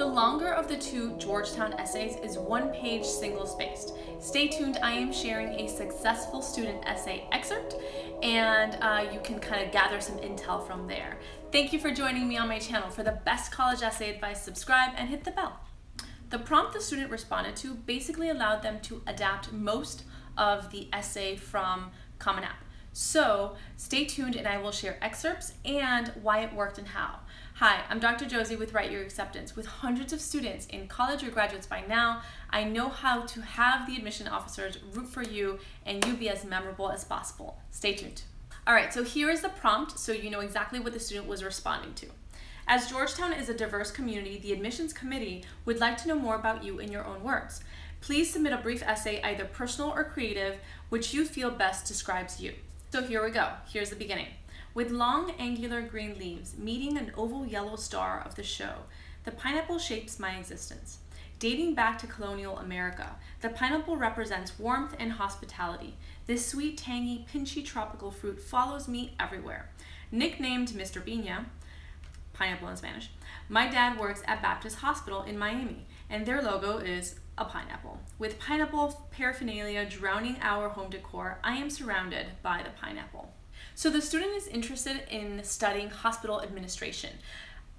The longer of the two Georgetown essays is one page single spaced. Stay tuned, I am sharing a successful student essay excerpt and uh, you can kind of gather some intel from there. Thank you for joining me on my channel. For the best college essay advice, subscribe and hit the bell. The prompt the student responded to basically allowed them to adapt most of the essay from Common App. So stay tuned and I will share excerpts and why it worked and how. Hi, I'm Dr. Josie with Write Your Acceptance. With hundreds of students in college or graduates by now, I know how to have the admission officers root for you and you be as memorable as possible. Stay tuned. All right, so here is the prompt so you know exactly what the student was responding to. As Georgetown is a diverse community, the admissions committee would like to know more about you in your own words. Please submit a brief essay, either personal or creative, which you feel best describes you. So here we go. Here's the beginning. With long angular green leaves meeting an oval yellow star of the show, the pineapple shapes my existence. Dating back to colonial America, the pineapple represents warmth and hospitality. This sweet, tangy, pinchy tropical fruit follows me everywhere. Nicknamed Mr. Piña, pineapple in Spanish, my dad works at Baptist Hospital in Miami, and their logo is a pineapple. With pineapple paraphernalia drowning our home decor, I am surrounded by the pineapple. So the student is interested in studying hospital administration.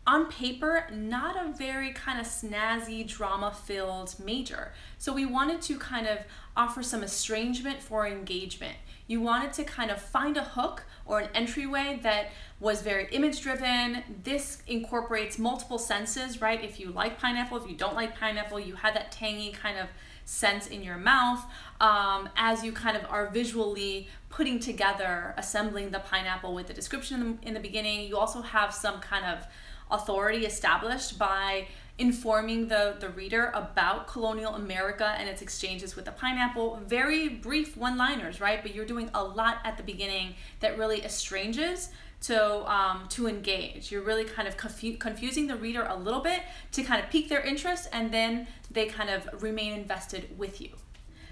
On paper, not a very kind of snazzy, drama-filled major. So we wanted to kind of offer some estrangement for engagement. You wanted to kind of find a hook or an entryway that was very image driven. This incorporates multiple senses, right? If you like pineapple, if you don't like pineapple, you had that tangy kind of sense in your mouth um, as you kind of are visually putting together, assembling the pineapple with the description in the, in the beginning. You also have some kind of authority established by informing the, the reader about colonial America and its exchanges with the pineapple. Very brief one-liners, right? But you're doing a lot at the beginning that really estranges to, um, to engage. You're really kind of confu confusing the reader a little bit to kind of pique their interest and then they kind of remain invested with you.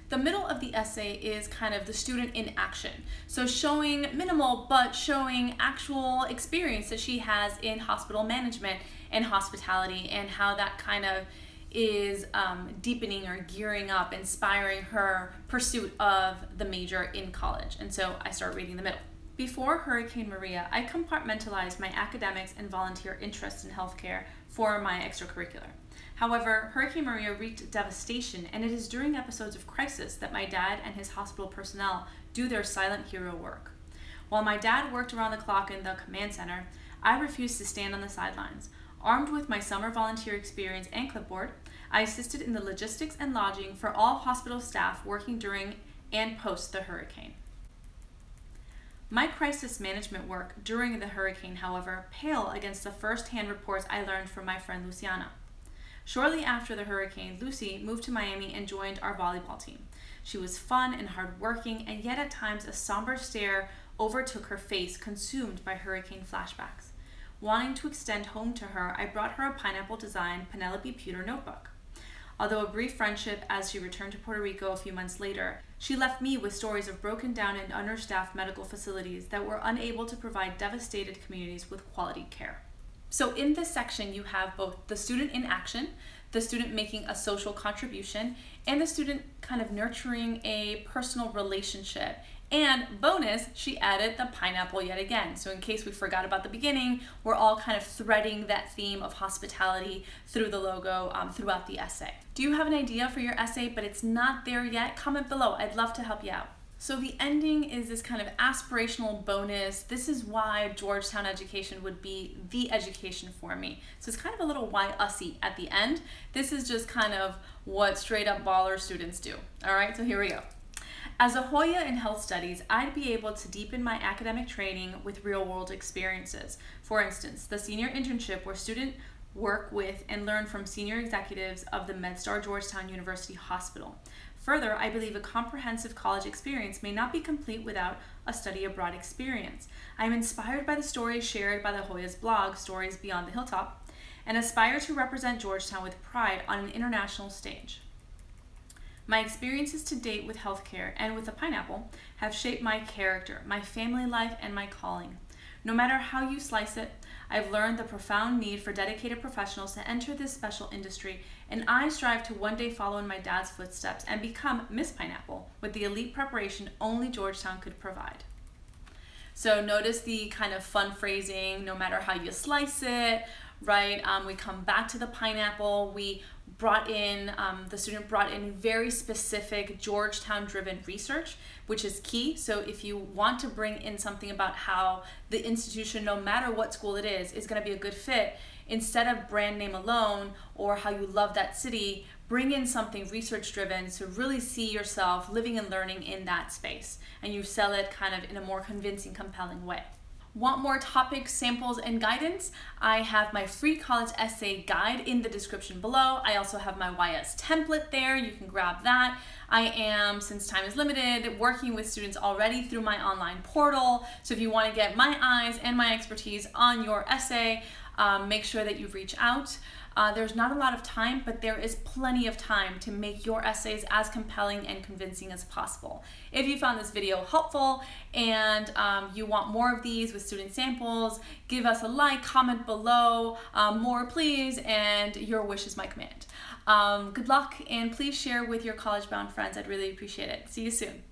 The middle of the essay is kind of the student in action. So showing minimal, but showing actual experience that she has in hospital management and hospitality and how that kind of is um, deepening or gearing up, inspiring her pursuit of the major in college. And so I start reading the middle. Before Hurricane Maria, I compartmentalized my academics and volunteer interests in healthcare for my extracurricular. However, Hurricane Maria wreaked devastation, and it is during episodes of crisis that my dad and his hospital personnel do their silent hero work. While my dad worked around the clock in the command center, I refused to stand on the sidelines. Armed with my summer volunteer experience and clipboard, I assisted in the logistics and lodging for all hospital staff working during and post the hurricane. My crisis management work during the hurricane, however, pale against the first-hand reports I learned from my friend Luciana. Shortly after the hurricane, Lucy moved to Miami and joined our volleyball team. She was fun and hardworking, and yet at times a somber stare overtook her face, consumed by hurricane flashbacks. Wanting to extend home to her, I brought her a pineapple design Penelope pewter notebook. Although a brief friendship as she returned to Puerto Rico a few months later, she left me with stories of broken down and understaffed medical facilities that were unable to provide devastated communities with quality care. So in this section, you have both the student in action, the student making a social contribution, and the student kind of nurturing a personal relationship and bonus, she added the pineapple yet again. So in case we forgot about the beginning, we're all kind of threading that theme of hospitality through the logo um, throughout the essay. Do you have an idea for your essay, but it's not there yet? Comment below, I'd love to help you out. So the ending is this kind of aspirational bonus. This is why Georgetown education would be the education for me. So it's kind of a little why usy at the end. This is just kind of what straight up baller students do. All right, so here we go. As a Hoya in health studies, I'd be able to deepen my academic training with real-world experiences. For instance, the senior internship where students work with and learn from senior executives of the MedStar Georgetown University Hospital. Further, I believe a comprehensive college experience may not be complete without a study abroad experience. I am inspired by the stories shared by the Hoya's blog, Stories Beyond the Hilltop, and aspire to represent Georgetown with pride on an international stage. My experiences to date with healthcare and with the pineapple have shaped my character, my family life, and my calling. No matter how you slice it, I've learned the profound need for dedicated professionals to enter this special industry, and I strive to one day follow in my dad's footsteps and become Miss Pineapple with the elite preparation only Georgetown could provide. So notice the kind of fun phrasing, no matter how you slice it, right? Um, we come back to the pineapple. We brought in, um, the student brought in very specific Georgetown driven research, which is key. So if you want to bring in something about how the institution, no matter what school it is, is gonna be a good fit, instead of brand name alone or how you love that city, bring in something research driven to really see yourself living and learning in that space. And you sell it kind of in a more convincing, compelling way. Want more topics, samples, and guidance? I have my free college essay guide in the description below. I also have my YS template there. You can grab that. I am, since time is limited, working with students already through my online portal. So if you want to get my eyes and my expertise on your essay, um, make sure that you reach out. Uh, there's not a lot of time, but there is plenty of time to make your essays as compelling and convincing as possible. If you found this video helpful and um, you want more of these with student samples, give us a like, comment below, um, more please, and your wish is my command. Um, good luck and please share with your college bound friends. I'd really appreciate it. See you soon.